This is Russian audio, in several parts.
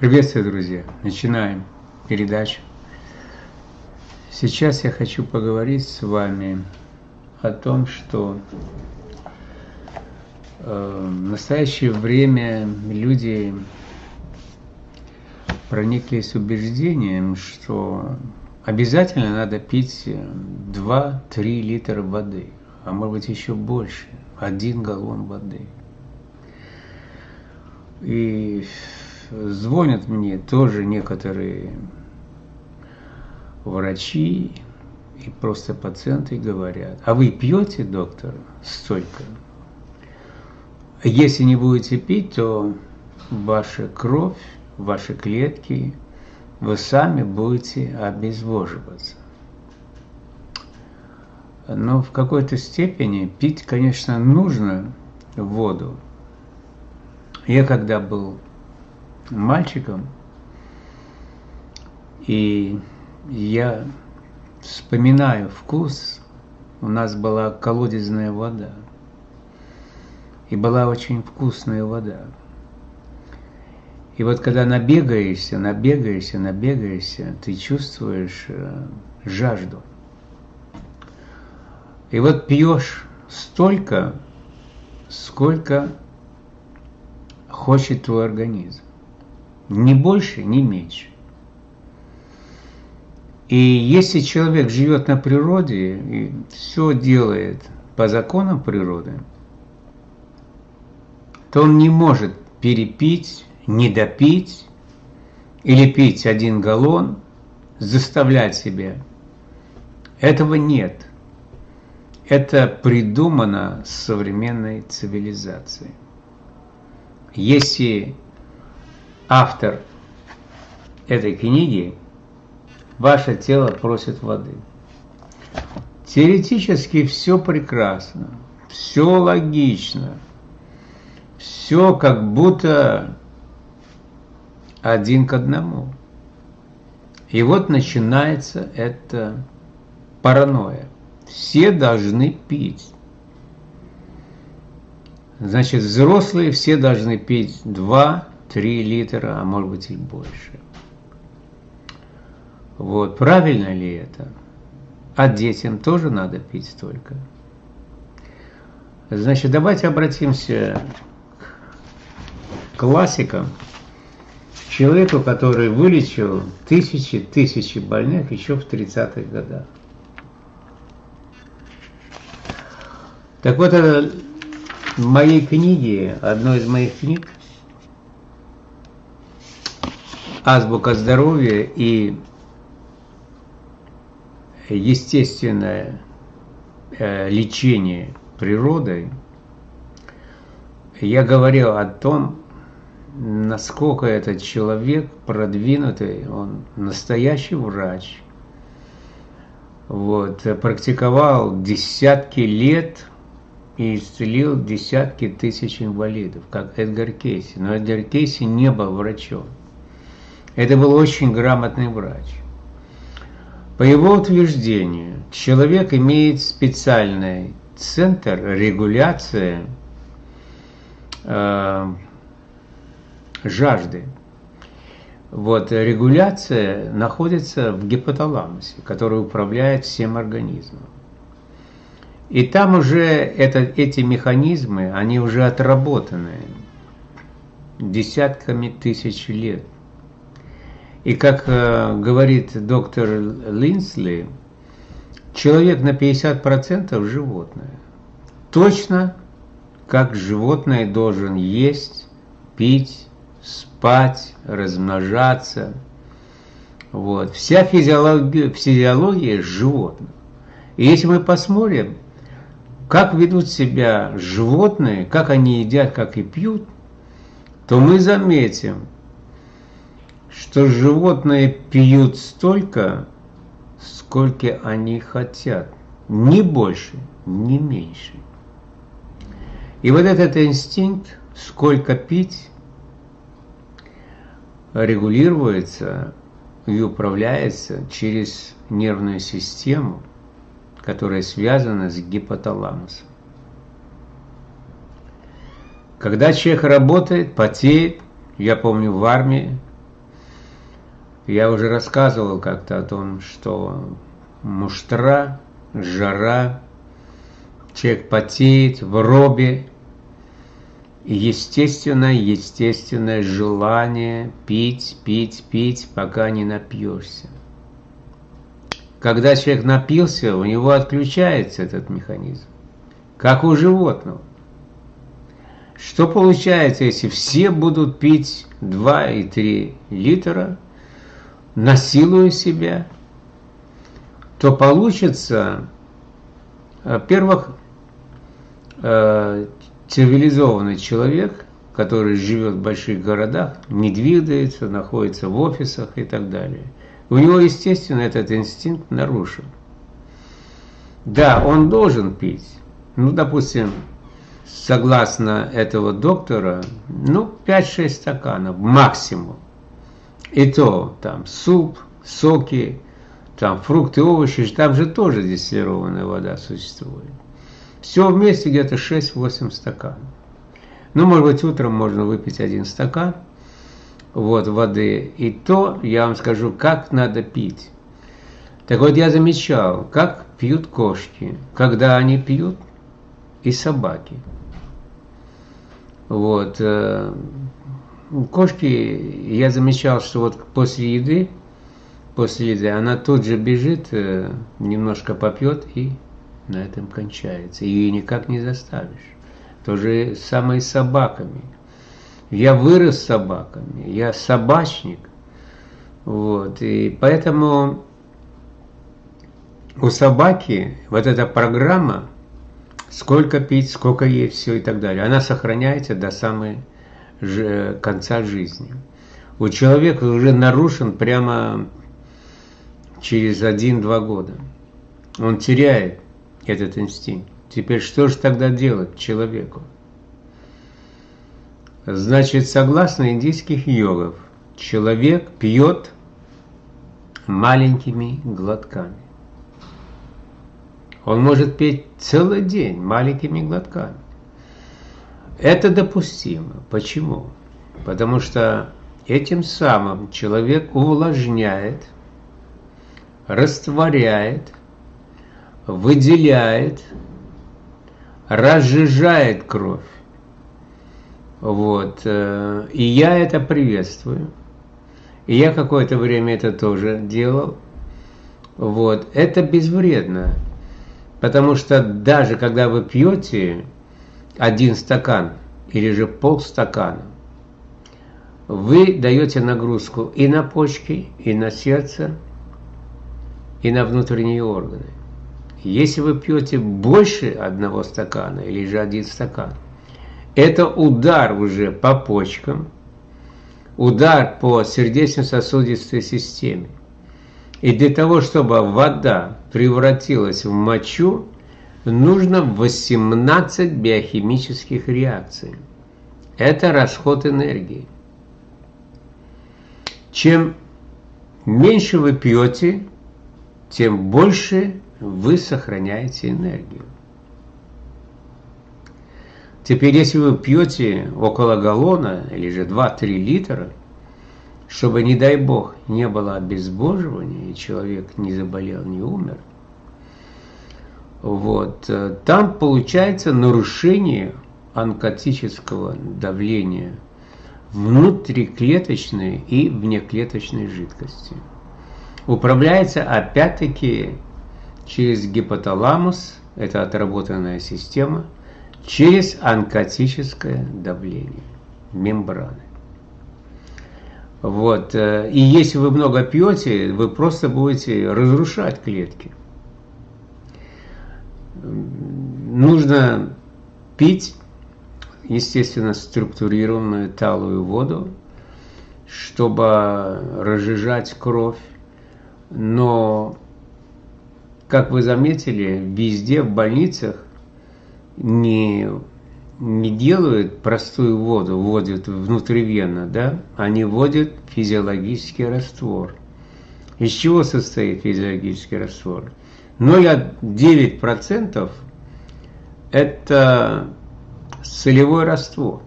Приветствую, друзья! Начинаем передачу. Сейчас я хочу поговорить с вами о том, что э, в настоящее время люди прониклись убеждением, что обязательно надо пить 2-3 литра воды, а может быть еще больше, один галлон воды. И звонят мне тоже некоторые врачи и просто пациенты говорят, а вы пьете, доктор, столько? Если не будете пить, то ваша кровь, ваши клетки, вы сами будете обезвоживаться. Но в какой-то степени пить, конечно, нужно воду. Я когда был мальчиком, и я вспоминаю вкус, у нас была колодезная вода, и была очень вкусная вода. И вот когда набегаешься, набегаешься, набегаешься, ты чувствуешь э, жажду. И вот пьешь столько, сколько хочет твой организм. Ни больше, ни меньше. И если человек живет на природе и все делает по законам природы, то он не может перепить, недопить или пить один галлон, заставлять себя. Этого нет. Это придумано современной цивилизацией. Если автор этой книги ваше тело просит воды. Теоретически все прекрасно, все логично, все как будто один к одному. И вот начинается это паранойя. Все должны пить. Значит, взрослые все должны пить 2-3 литра, а может быть и больше. Вот, правильно ли это? А детям тоже надо пить столько. Значит, давайте обратимся к классикам. Человеку, который вылечил тысячи тысячи больных еще в 30-х годах. Так вот, это в моей книге, одной из моих книг, «Азбука здоровья» и естественное э, лечение природой, я говорил о том, насколько этот человек продвинутый, он настоящий врач, вот, практиковал десятки лет и исцелил десятки тысяч инвалидов, как Эдгар Кейси. Но Эдгар Кейси не был врачом. Это был очень грамотный врач. По его утверждению, человек имеет специальный центр регуляции э, жажды. Вот регуляция находится в гипоталамусе, который управляет всем организмом. И там уже это, эти механизмы, они уже отработаны десятками тысяч лет. И как э, говорит доктор Линсли, человек на 50% животное. Точно как животное должен есть, пить, спать, размножаться. Вот. Вся физиология, физиология животных. И если мы посмотрим, как ведут себя животные, как они едят, как и пьют, то мы заметим, что животные пьют столько, сколько они хотят, ни больше, ни меньше. И вот этот инстинкт, сколько пить, регулируется и управляется через нервную систему, которая связана с гипоталамусом. Когда человек работает, потеет, я помню в армии, Я уже рассказывал как-то о том, что муштра, жара, человек потеет в робе, естественное, естественное желание пить, пить, пить, пока не напьешься. Когда человек напился, у него отключается этот механизм, как у животного. Что получается, если все будут пить 2 и 3 литра, насилуя себя, то получится, во-первых, э, цивилизованный человек, который живет в больших городах, не двигается, находится в офисах и так далее. У него, естественно, этот инстинкт нарушен. Да, он должен пить. Ну, допустим, согласно этого доктора, ну, 5-6 стаканов максимум. И то там суп, соки, там фрукты, овощи, там же тоже дистиллированная вода существует. Все вместе где-то 6-8 стаканов. Ну, может быть, утром можно выпить один стакан вот, воды. И то я вам скажу, как надо пить. Так вот, я замечал, как пьют кошки, когда они пьют, и собаки. Вот. Кошки, я замечал, что вот после еды, после еды, она тут же бежит, э, немножко попьет и на этом кончается. Ее никак не заставишь. То же самое с собаками. Я вырос с собаками, я собачник. Вот, и поэтому у собаки вот эта программа, сколько пить, сколько есть, все и так далее, она сохраняется до самой конца жизни. У человека уже нарушен прямо через один-два года. Он теряет этот инстинкт. Теперь что же тогда делать человеку? Значит, согласно индийских йогов, человек пьет маленькими глотками. Он может петь целый день маленькими глотками. Это допустимо. Почему? Потому что этим самым человек увлажняет, растворяет, выделяет, разжижает кровь. Вот. Э, и я это приветствую. И я какое-то время это тоже делал. Вот. Это безвредно. Потому что даже когда вы пьете один стакан или же полстакана, вы даете нагрузку и на почки, и на сердце, и на внутренние органы. Если вы пьете больше одного стакана или же один стакан, это удар уже по почкам, удар по сердечно-сосудистой системе. И для того, чтобы вода превратилась в мочу, нужно 18 биохимических реакций. Это расход энергии. Чем меньше вы пьете, тем больше вы сохраняете энергию. Теперь, если вы пьете около галлона или же 2-3 литра, чтобы, не дай бог, не было обезбоживания, и человек не заболел, не умер, вот, там получается нарушение онкотического давления внутриклеточной и внеклеточной жидкости. Управляется опять-таки через гипоталамус, это отработанная система, через онкотическое давление мембраны. Вот. Э, и если вы много пьете, вы просто будете разрушать клетки. Нужно пить, естественно, структурированную талую воду, чтобы разжижать кровь. Но, как вы заметили, везде в больницах не, не делают простую воду, вводят внутривенно, да, они вводят физиологический раствор. Из чего состоит физиологический раствор? 0,9% это солевой раствор.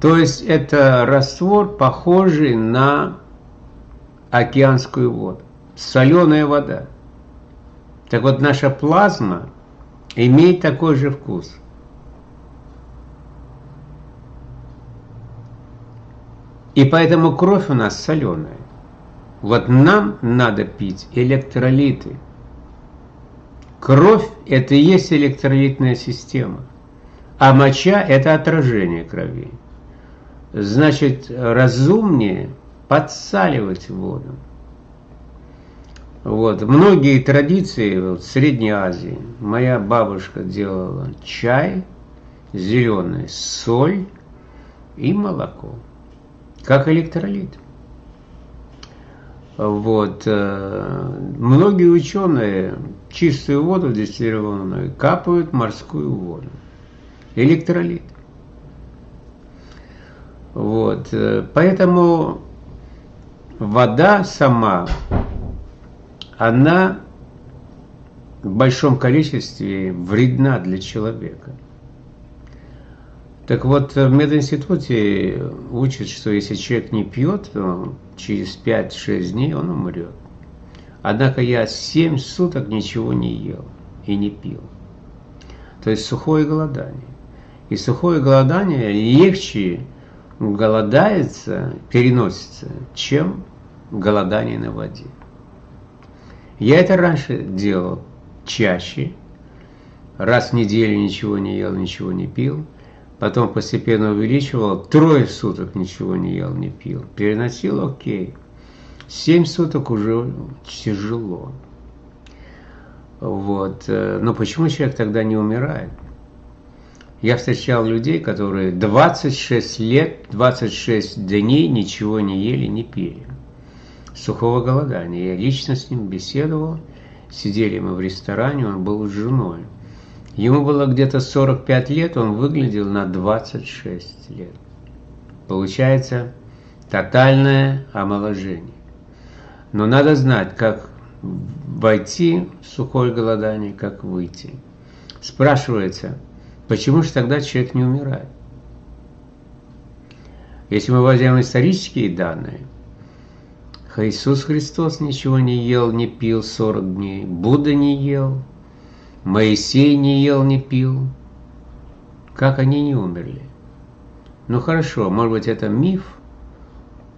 То есть это раствор, похожий на океанскую воду. Соленая вода. Так вот, наша плазма имеет такой же вкус. И поэтому кровь у нас соленая. Вот нам надо пить электролиты. Кровь – это и есть электролитная система, а моча – это отражение крови. Значит, разумнее подсаливать воду. Вот. Многие традиции вот, в Средней Азии, моя бабушка делала чай, зеленый, соль и молоко, как электролит. Вот. Э, многие ученые чистую воду дистиллированную капают морскую воду. Электролит. Вот. Э, поэтому вода сама, она в большом количестве вредна для человека. Так вот, в мединституте учат, что если человек не пьет, то через 5-6 дней он умрет. Однако я 7 суток ничего не ел и не пил. То есть сухое голодание. И сухое голодание легче голодается, переносится, чем голодание на воде. Я это раньше делал чаще, раз в неделю ничего не ел, ничего не пил, потом постепенно увеличивал, трое суток ничего не ел, не пил, переносил, окей. Семь суток уже тяжело. Вот. Э, но почему человек тогда не умирает? Я встречал людей, которые 26 лет, 26 дней ничего не ели, не пили. Сухого голодания. Я лично с ним беседовал. Сидели мы в ресторане, он был с женой. Ему было где-то 45 лет, он выглядел на 26 лет. Получается тотальное омоложение. Но надо знать, как войти в сухое голодание, как выйти. Спрашивается, Почему же тогда человек не умирает? Если мы возьмем исторические данные, Иисус Христос ничего не ел, не пил 40 дней, Будда не ел, Моисей не ел, не пил. Как они не умерли? Ну хорошо, может быть это миф,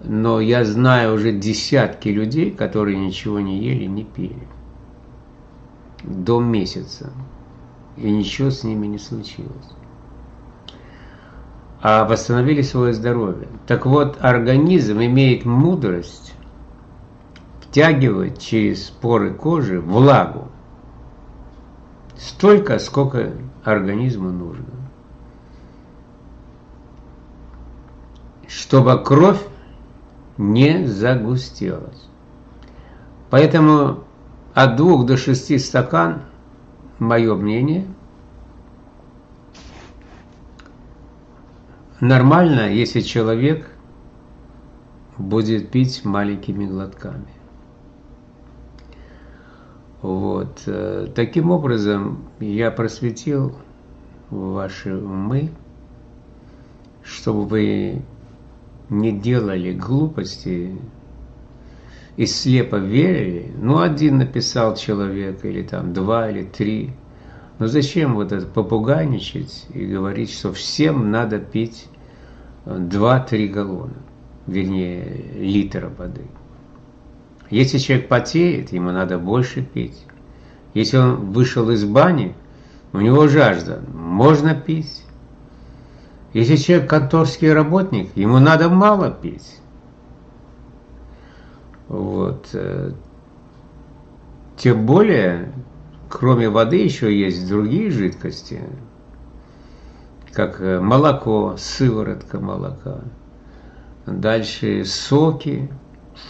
но я знаю уже десятки людей, которые ничего не ели, не пили. До месяца и ничего с ними не случилось. А восстановили свое здоровье. Так вот, организм имеет мудрость втягивать через поры кожи влагу столько, сколько организму нужно. Чтобы кровь не загустелась. Поэтому от двух до шести стакан мое мнение, нормально, если человек будет пить маленькими глотками. Вот. Э, таким образом, я просветил ваши умы, чтобы вы не делали глупости и слепо верили, ну один написал человек, или там два, или три. Но зачем вот это попугайничать и говорить, что всем надо пить 2-3 галлона, вернее, литра воды. Если человек потеет, ему надо больше пить. Если он вышел из бани, у него жажда, можно пить. Если человек конторский работник, ему надо мало пить. Вот. Э, тем более, кроме воды еще есть другие жидкости, как э, молоко, сыворотка молока. Дальше соки,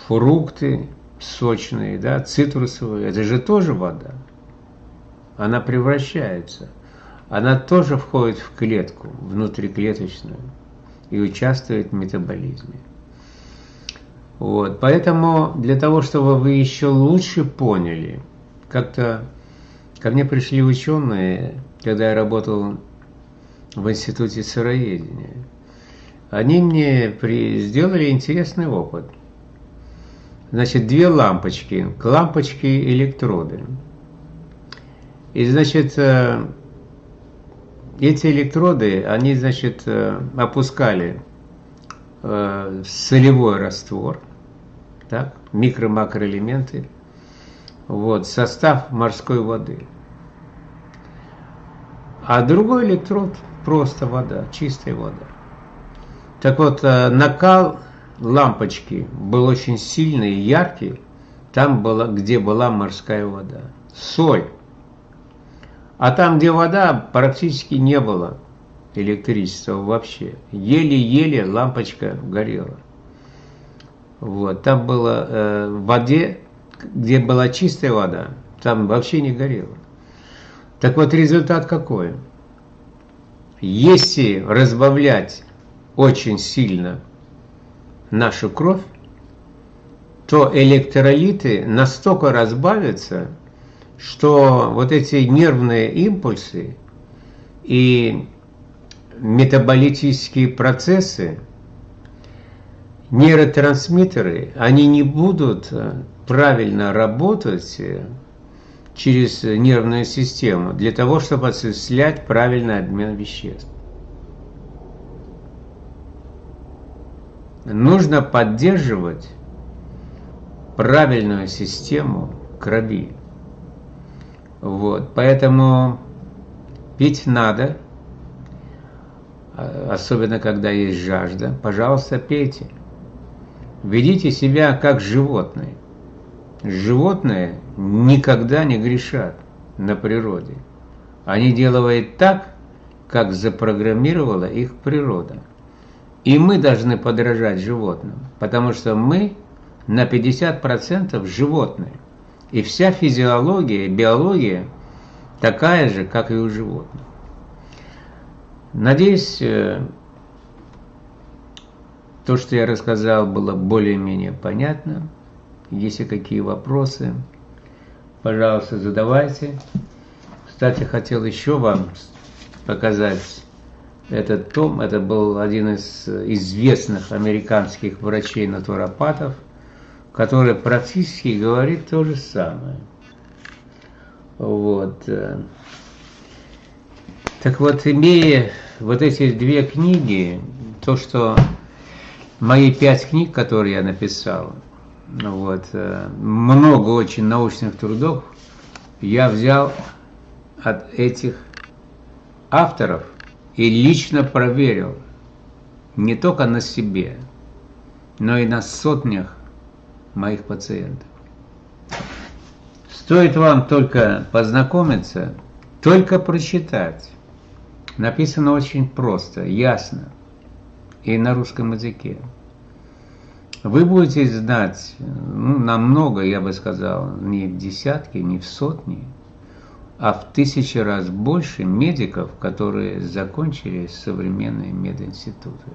фрукты сочные, да, цитрусовые. Это же тоже вода. Она превращается. Она тоже входит в клетку, внутриклеточную, и участвует в метаболизме. Вот, поэтому для того, чтобы вы еще лучше поняли, как-то ко мне пришли ученые, когда я работал в институте сыроедения. они мне при... сделали интересный опыт. Значит, две лампочки, к лампочке электроды. И, значит, э, эти электроды, они, значит, э, опускали э, солевой раствор, так, микро-макроэлементы, вот, состав морской воды. А другой электрод просто вода, чистая вода. Так вот, накал лампочки был очень сильный и яркий, там, была, где была морская вода. Соль. А там, где вода, практически не было электричества вообще. Еле-еле лампочка горела. Вот, там было э, в воде, где была чистая вода, там вообще не горело. Так вот, результат какой? Если разбавлять очень сильно нашу кровь, то электролиты настолько разбавятся, что вот эти нервные импульсы и метаболические процессы, нейротрансмиттеры, они не будут правильно работать через нервную систему для того, чтобы осуществлять правильный обмен веществ. Нужно поддерживать правильную систему крови. Вот, поэтому пить надо, а, особенно когда есть жажда. Пожалуйста, пейте. Ведите себя как животное. Животные никогда не грешат на природе. Они делают так, как запрограммировала их природа. И мы должны подражать животным, потому что мы на 50% животные. И вся физиология, биология такая же, как и у животных. Надеюсь, э, то, что я рассказал, было более-менее понятно. Если какие вопросы, пожалуйста, задавайте. Кстати, хотел еще вам показать этот том. Это был один из известных американских врачей-натуропатов, который практически говорит то же самое. Вот. Так вот, имея вот эти две книги, то, что мои пять книг, которые я написал, вот, э, много очень научных трудов я взял от этих авторов и лично проверил не только на себе, но и на сотнях моих пациентов. Стоит вам только познакомиться, только прочитать. Написано очень просто, ясно и на русском языке вы будете знать ну, намного, я бы сказал, не в десятки, не в сотни, а в тысячи раз больше медиков, которые закончили современные мединституты.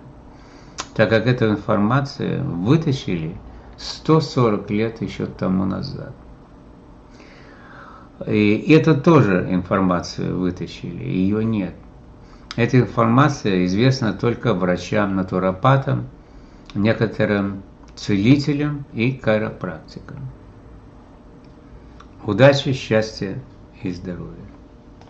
Так как эту информацию вытащили 140 лет еще тому назад. И это тоже информацию вытащили, ее нет. Эта информация известна только врачам, натуропатам, некоторым целителем и кайропрактиком. Удачи, счастья и здоровья!